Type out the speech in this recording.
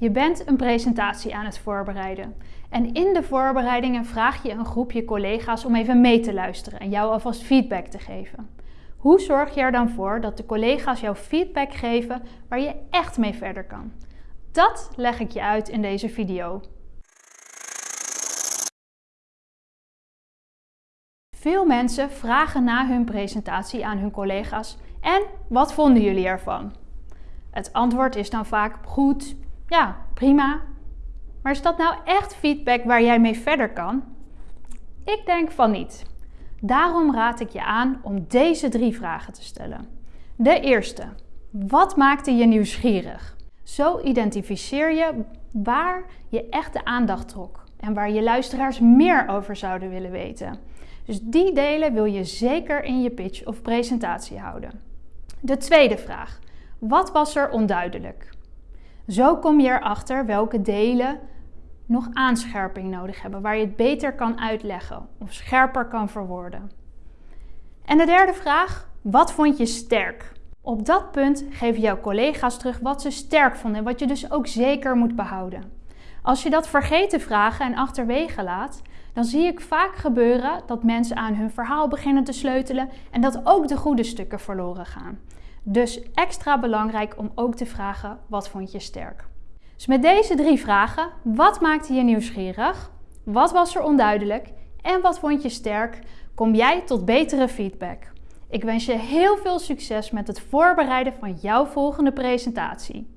Je bent een presentatie aan het voorbereiden. En in de voorbereidingen vraag je een groepje collega's om even mee te luisteren en jou alvast feedback te geven. Hoe zorg je er dan voor dat de collega's jou feedback geven waar je echt mee verder kan? Dat leg ik je uit in deze video. Veel mensen vragen na hun presentatie aan hun collega's en wat vonden jullie ervan? Het antwoord is dan vaak goed, ja, prima. Maar is dat nou echt feedback waar jij mee verder kan? Ik denk van niet. Daarom raad ik je aan om deze drie vragen te stellen. De eerste. Wat maakte je nieuwsgierig? Zo identificeer je waar je echt de aandacht trok en waar je luisteraars meer over zouden willen weten. Dus die delen wil je zeker in je pitch of presentatie houden. De tweede vraag. Wat was er onduidelijk? Zo kom je erachter welke delen nog aanscherping nodig hebben, waar je het beter kan uitleggen of scherper kan verwoorden. En de derde vraag, wat vond je sterk? Op dat punt geven jouw collega's terug wat ze sterk vonden en wat je dus ook zeker moet behouden. Als je dat vergeten vragen en achterwege laat, dan zie ik vaak gebeuren dat mensen aan hun verhaal beginnen te sleutelen en dat ook de goede stukken verloren gaan. Dus extra belangrijk om ook te vragen, wat vond je sterk? Dus met deze drie vragen, wat maakte je nieuwsgierig? Wat was er onduidelijk? En wat vond je sterk? Kom jij tot betere feedback. Ik wens je heel veel succes met het voorbereiden van jouw volgende presentatie.